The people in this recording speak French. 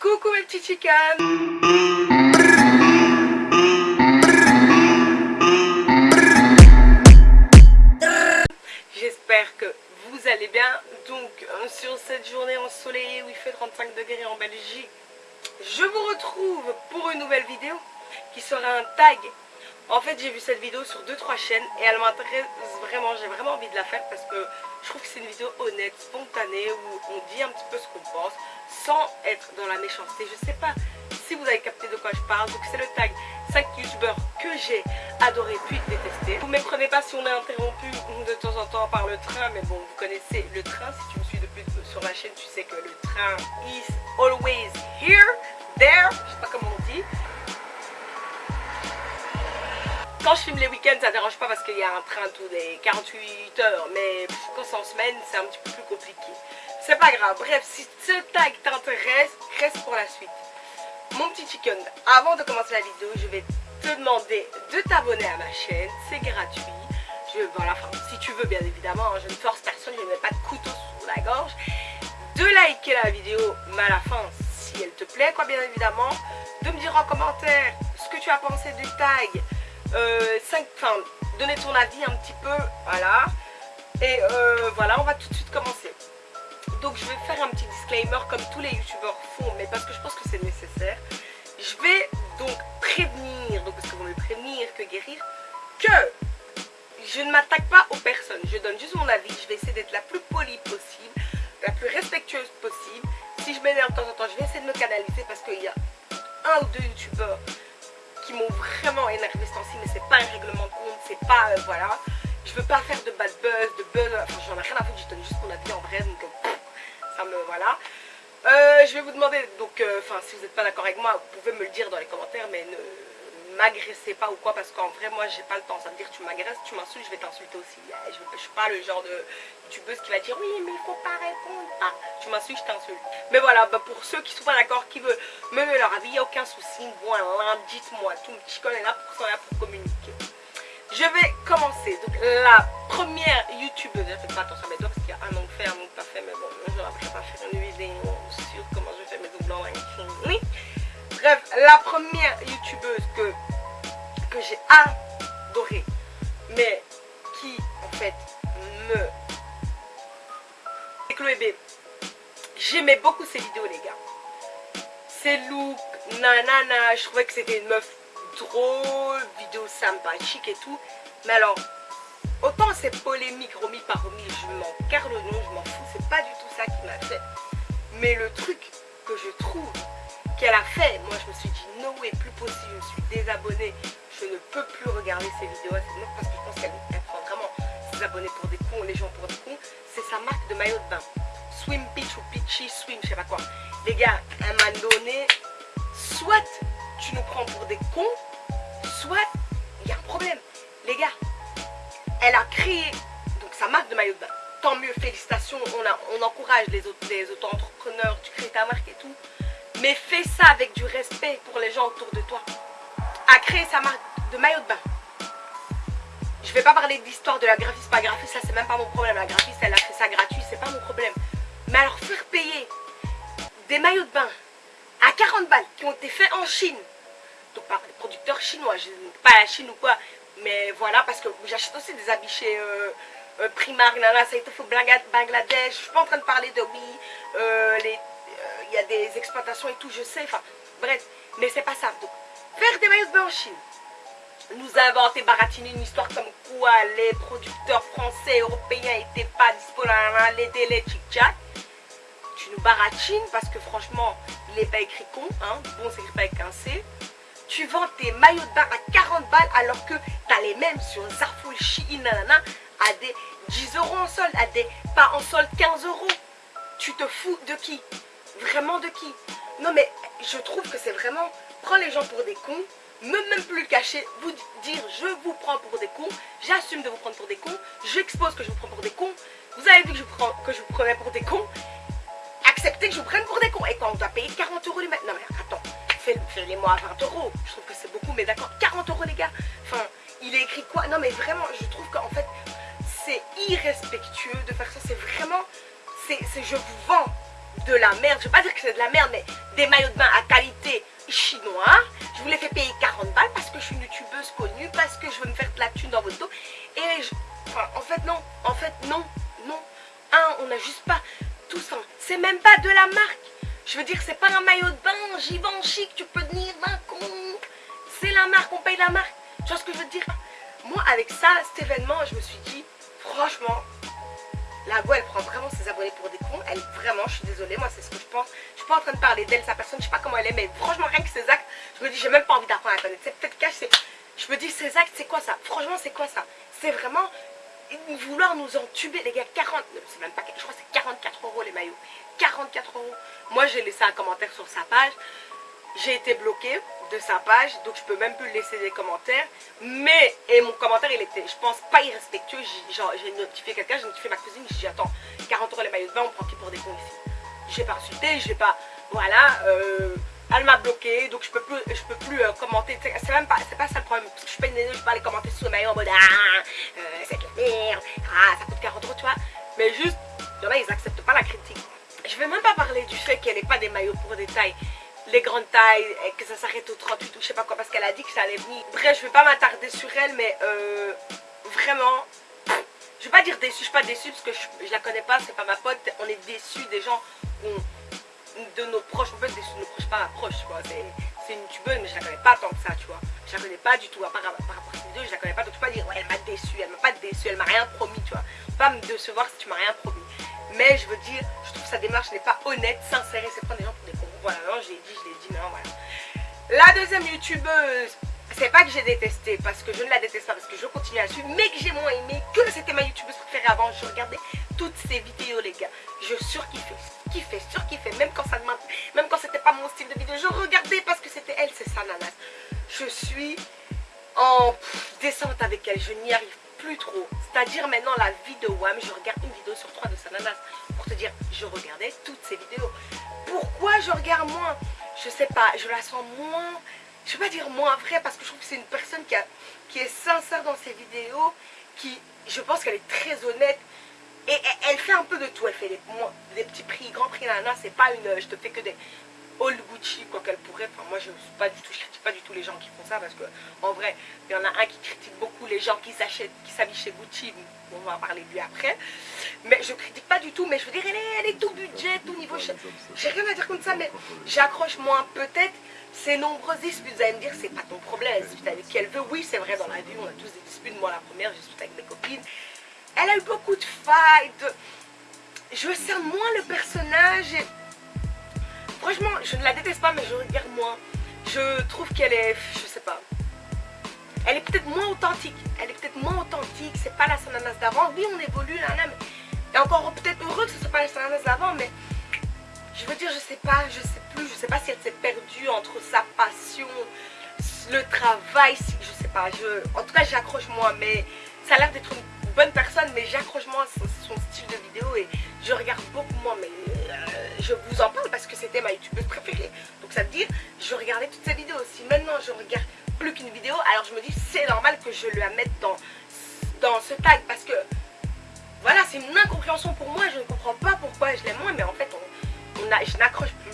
Coucou mes petits chicanes J'espère que vous allez bien. Donc euh, sur cette journée ensoleillée où il fait 35 degrés en Belgique, je vous retrouve pour une nouvelle vidéo qui sera un tag. En fait j'ai vu cette vidéo sur 2-3 chaînes et elle m'intéresse vraiment, j'ai vraiment envie de la faire parce que je trouve que c'est une vidéo honnête, spontanée où on dit un petit peu ce qu'on pense sans être dans la méchanceté. Je sais pas si vous avez capté de quoi je parle. Donc c'est le tag 5 youtubeurs que j'ai adoré puis détesté. Vous ne méprenez pas si on est interrompu de temps en temps par le train. Mais bon, vous connaissez le train. Si tu me suis depuis sur la chaîne, tu sais que le train is always here, there. Je sais pas comment on dit. Quand je filme les week-ends, ça dérange pas parce qu'il y a un train tous les 48 heures. Mais quand c'est en semaine, c'est un petit peu plus compliqué. C'est pas grave. Bref, si ce tag t'intéresse, reste pour la suite. Mon petit chicken, avant de commencer la vidéo, je vais te demander de t'abonner à ma chaîne. C'est gratuit. Je, voilà, si tu veux, bien évidemment. Hein, je ne force personne, je ne mets pas de couteau sous la gorge. De liker la vidéo, mais à la fin, si elle te plaît, quoi, bien évidemment. De me dire en commentaire ce que tu as pensé du tag. Euh, 5, enfin, donner ton avis un petit peu, voilà. Et euh, voilà, on va tout de suite commencer. Donc je vais faire un petit disclaimer comme tous les youtubeurs font, mais parce que je pense que c'est nécessaire. Je vais donc prévenir, donc parce que vous me prévenir que guérir, que je ne m'attaque pas aux personnes. Je donne juste mon avis, je vais essayer d'être la plus polie possible, la plus respectueuse possible. Si je m'énerve de temps en temps, je vais essayer de me canaliser parce qu'il y a un ou deux youtubeurs qui m'ont vraiment énervé ce temps-ci, mais c'est pas un règlement de compte, c'est pas, euh, voilà. Je veux pas faire de bad buzz, de buzz, enfin j'en ai rien à foutre, je donne juste mon avis en vrai, donc euh, voilà. Euh, je vais vous demander, donc, euh, enfin, si vous n'êtes pas d'accord avec moi, vous pouvez me le dire dans les commentaires, mais ne m'agressez pas ou quoi, parce qu'en vrai, moi, j'ai pas le temps. Ça veut dire, tu m'agresses, tu m'insultes, je vais t'insulter aussi. Je, je suis pas le genre de youtubeuse qui va dire, oui, mais il faut pas répondre. Ah, tu m'insultes, je t'insulte. Mais voilà, bah, pour ceux qui sont pas d'accord, qui veulent me donner leur avis, il n'y a aucun souci. Voilà, dites-moi, tout le petit est là pour pour communiquer. Je vais commencer. Donc, la première youtubeuse, faites pas attention à mes doigts parce qu'il y a un an fait, un an pas fait, mais bon, je ne vais pas faire une vidéo sur comment je fais mes doublons. Oui. Bref, la première j'ai adorée, mais qui en fait me... C'est Chloé B. J'aimais beaucoup ses vidéos les gars. Ses looks, nanana, je trouvais que c'était une meuf drôle, vidéo sympathique et tout. Mais alors, autant c'est polémique, remis par remis, je m'en carre le nom, je m'en fous, c'est pas du tout ça qui m'a fait. Mais le truc que je trouve qu'elle a fait, moi je me suis dit no way, plus possible, je me suis désabonnée, je ne peux plus regarder ses vidéos à cette parce que je pense qu'elle prend vraiment ses abonnés pour des cons, les gens pour des cons, c'est sa marque de maillot de bain. Swim Peach ou Peachy Swim, je sais pas quoi. Les gars, elle m'a donné, soit tu nous prends pour des cons, soit il y a un problème. Les gars, elle a créé donc sa marque de maillot de bain. Tant mieux, félicitations, on, encourage les autres, les auto-entrepreneurs, tu crées ta marque et tout. Mais fais ça avec du respect pour les gens autour de toi. A créé sa marque de maillot de bain. Je vais pas parler de l'histoire de la graphiste, pas graphiste, ça c'est même pas mon problème. La graphiste, elle a fait ça gratuit, c'est pas mon problème. Mais alors faire payer des maillots de bain à 40 balles qui ont été faits en Chine, donc par des producteurs chinois, pas la Chine ou quoi, mais voilà, parce que j'achète aussi des habits chez euh, euh, Primark, nana, ça a Bangladesh, je suis pas en train de parler de oui, euh, il y a des exploitations et tout, je sais, enfin, bref, mais c'est pas ça. Donc, faire des maillots de bain en Chine, nous inventer, baratiner une histoire comme quoi les producteurs français, européens n'étaient pas disponibles, les délais, tchic-tchac, tu nous baratines parce que franchement, il n'est pas écrit con, hein, bon c'est écrit pas avec un C. Tu vends tes maillots de bain à 40 balles alors que tu as les mêmes sur Zarful, Shein, nanana, à des 10 euros en solde, à des pas en solde 15 euros. Tu te fous de qui? Vraiment de qui? Non mais je trouve que c'est vraiment prendre les gens pour des cons, me même plus le cacher, vous dire je vous prends pour des cons, j'assume de vous prendre pour des cons, j'expose que je vous prends pour des cons, vous avez vu que je, prends, que je vous prenais pour des cons, accepter que je vous prenne pour des cons. Et quand on doit payer 40 euros les mecs, non mais attends, fais-les moi à 20 euros. Je trouve que c'est beaucoup, mais d'accord, 40 euros les gars. Enfin, il est écrit quoi? Non mais vraiment, je trouve qu'en fait, c'est irrespectueux de faire ça. C'est vraiment, c'est je vous vends de la merde. Je vais pas dire que c'est de la merde, mais des maillots de bain à qualité Je vous les fais payer 40 balles parce que je suis une youtubeuse connue, parce que je veux me faire de la thune dans votre dos. Et en fait, non. En fait, non. Non. Un, on n'a juste pas tout ça. C'est même pas de la marque. Je veux dire, c'est pas un maillot de bain, en chic, tu peux tenir 20 compte. C'est la marque, on paye la marque. Tu vois ce que je veux dire? Moi, avec ça, cet événement, je me suis dit, franchement, la voix, elle prend vraiment ses abonnés pour des cons. Elle, vraiment, je suis désolée, moi, c'est ce que je pense. Je suis pas en train de parler d'elle, sa personne, je sais pas comment elle est, mais franchement, rien que ses actes, je me dis, j'ai même pas envie d'apprendre à connaître. C'est peut-être cache, je me dis, ses actes, c'est quoi ça? Franchement, c'est quoi ça? C'est vraiment vouloir nous entuber, les gars, 40, c'est même pas, je crois que c'est 44 euros les maillots. 44 euros. Moi, j'ai laissé un commentaire sur sa page. J'ai été bloquée de sa page, donc je peux même plus laisser des commentaires. Mais, et mon commentaire, il était, je pense, pas irrespectueux. J'ai notifié quelqu'un, j'ai notifié ma cousine, j'ai dit, attends, 40 euros les maillots de bain, on prend qui pour des cons ici? J'ai pas insulté, j'ai pas, voilà, euh, elle m'a bloqué, donc je peux plus, je peux plus euh, commenter. C'est même pas, c'est pas ça le problème. Parce que je je peux pas aller commenter sous le maillot en mode ah, euh, c'est de la merde, ah, ça coûte 40 euros, tu vois. Mais juste, il y en a, ils acceptent pas la critique. Je vais même pas parler du fait qu'elle n'est pas des maillots pour des tailles les grandes tailles, et que ça s'arrête au 38 ou je sais pas quoi, parce qu'elle a dit que ça allait venir. Bref, je vais pas m'attarder sur elle, mais euh, vraiment, je vais pas dire déçu, je suis pas déçue parce que je, je la connais pas, c'est pas ma pote, on est déçus des gens de nos proches, en fait, des, nos proches, pas ma proche, c'est une youtubeuse, mais je la connais pas tant que ça, tu vois. Je la connais pas du tout, à part, par rapport à ces vidéos, je la connais pas, donc tu peux pas dire, ouais, elle m'a déçu, elle m'a pas déçu, elle m'a rien promis, tu vois. Pas me décevoir si tu m'as rien promis. Mais je veux dire, je trouve que sa démarche n'est pas honnête, sincère et c'est prendre des gens pour. Voilà, non, je l'ai dit, je l'ai dit, non, voilà. La deuxième youtubeuse, c'est pas que j'ai détesté, parce que je ne la déteste pas, parce que je continue à suivre, mais que j'ai moins aimé, que c'était ma youtubeuse préférée avant. Je regardais toutes ses vidéos, les gars. Je surkiffais, kiffais, surkiffais, même quand ça même quand c'était pas mon style de vidéo. Je regardais parce que c'était elle, c'est sa nanas. Je suis en descente avec elle, je n'y arrive plus trop. C'est-à-dire maintenant la vie de Wam, je regarde une vidéo sur trois de Sananas. Pour te dire, je regardais toutes ces vidéos. Pourquoi je regarde moins? Je sais pas, je la sens moins, je vais pas dire moins vraie parce que je trouve que c'est une personne qui, est sincère dans ses vidéos, qui, je pense qu'elle est très honnête. Et elle, fait un peu de tout, elle fait des, petits prix, grands prix, nana, c'est pas une, je te fais que des, All Gucci, quoi qu'elle pourrait. Enfin, moi, je ne pas du tout, je critique pas du tout les gens qui font ça parce que, en vrai, il y en a un qui critique beaucoup les gens qui s'achètent, qui s'habillent chez Gucci. On va en parler de lui après. Mais je critique pas du tout. Mais je veux dire, elle est, tout budget, tout niveau. J'ai rien à dire comme ça, mais j'accroche moins peut-être ces nombreuses disputes. Vous allez me dire, c'est pas ton problème. Elle dispute avec qui elle veut. Oui, c'est vrai, dans la vie, on a tous des disputes. Moi, la première, j'ai discuté avec mes copines. Elle a eu beaucoup de fights. Je sens moins le personnage. Franchement, je ne la déteste pas, mais je regarde moins. Je trouve qu'elle est, je sais pas, elle est peut-être moins authentique. Elle est peut-être moins authentique. C'est pas la Sananas d'avant. Oui, on évolue, là, mais... Et encore peut-être heureux que ce soit pas la Sananas d'avant, mais je veux dire, je sais pas, je sais plus, je sais pas si elle s'est perdue entre sa passion, le travail, je sais pas, je, en tout cas j'accroche moins, mais ça a l'air d'être une bonne personne, mais j'accroche moins son, style de vidéo et je regarde beaucoup moins, mais je vous en parle parce que c'était ma youtubeuse préférée. Donc ça veut dire, je regardais toutes ces vidéos. Si maintenant je regarde plus qu'une vidéo, alors je me dis c'est normal que je la mette dans, dans ce tag parce que voilà, c'est une incompréhension pour moi. Je ne comprends pas pourquoi je l'aime moins, mais en fait, on, a, je n'accroche plus.